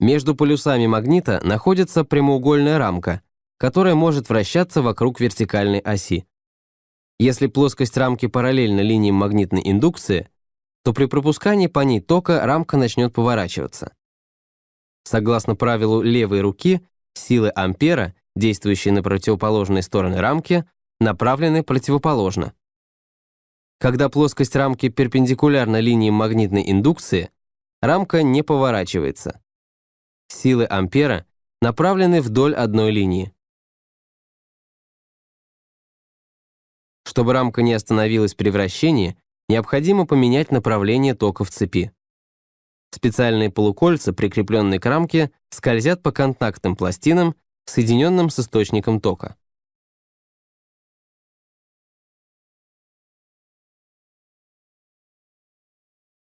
Между полюсами магнита находится прямоугольная рамка, которая может вращаться вокруг вертикальной оси. Если плоскость рамки параллельна линиям магнитной индукции, то при пропускании по ней тока рамка начнет поворачиваться. Согласно правилу левой руки, силы ампера, действующие на противоположные стороны рамки, направлены противоположно. Когда плоскость рамки перпендикулярна линии магнитной индукции, рамка не поворачивается. Силы ампера направлены вдоль одной линии. Чтобы рамка не остановилась при вращении, необходимо поменять направление тока в цепи. Специальные полукольца, прикрепленные к рамке, скользят по контактным пластинам, соединенным с источником тока.